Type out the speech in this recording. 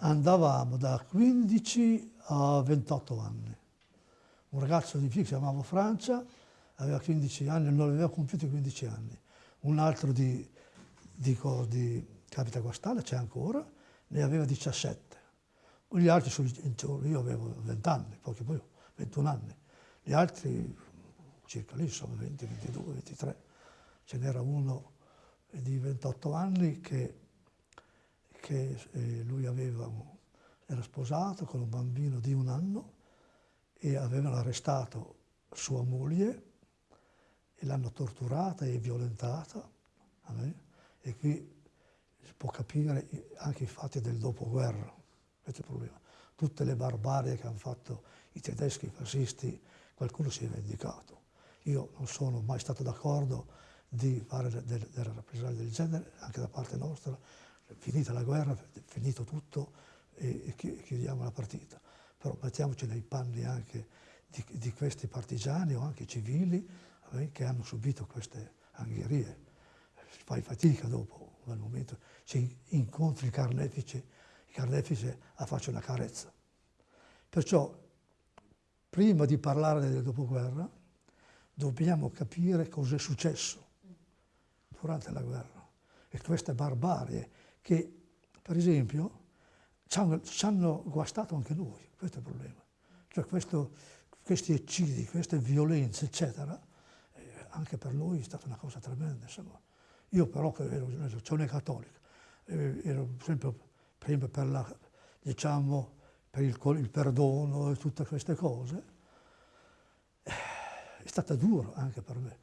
andavamo da 15 a 28 anni. Un ragazzo di che si chiamava Francia, aveva 15 anni, non aveva compiuto 15 anni. Un altro di, di, di Capita Guastale, c'è ancora, ne aveva 17. Gli altri, io avevo 20 anni, pochi poi 21 anni. Gli altri circa lì, insomma, 20, 22, 23. Ce n'era uno di 28 anni che, che eh, lui aveva, era sposato con un bambino di un anno e avevano arrestato sua moglie e l'hanno torturata e violentata. E qui si può capire anche i fatti del dopoguerra, questo è il problema. Tutte le barbarie che hanno fatto i tedeschi i fascisti, qualcuno si è vendicato. Io non sono mai stato d'accordo di fare delle, delle rappresaglie del genere, anche da parte nostra, finita la guerra, finito tutto e, chiudiamo la partita. Però mettiamoci nei panni anche di, di questi partigiani o anche civili eh, che hanno subito queste angherie. Fai fatica dopo, nel momento ci incontri il carnefice, il carnefice a faccia una carezza. Perciò, prima di parlare del dopoguerra, dobbiamo capire cosa è successo durante la guerra e queste barbarie che, per esempio, ci hanno, ci hanno guastato anche noi, questo è il problema. Cioè questo, questi eccidi, queste violenze, eccetera, eh, anche per noi è stata una cosa tremenda. Insomma. Io però, che ero un'associazione cattolica, eh, ero sempre prima per, la, diciamo, per il, il perdono e tutte queste cose, eh, è stata dura anche per me.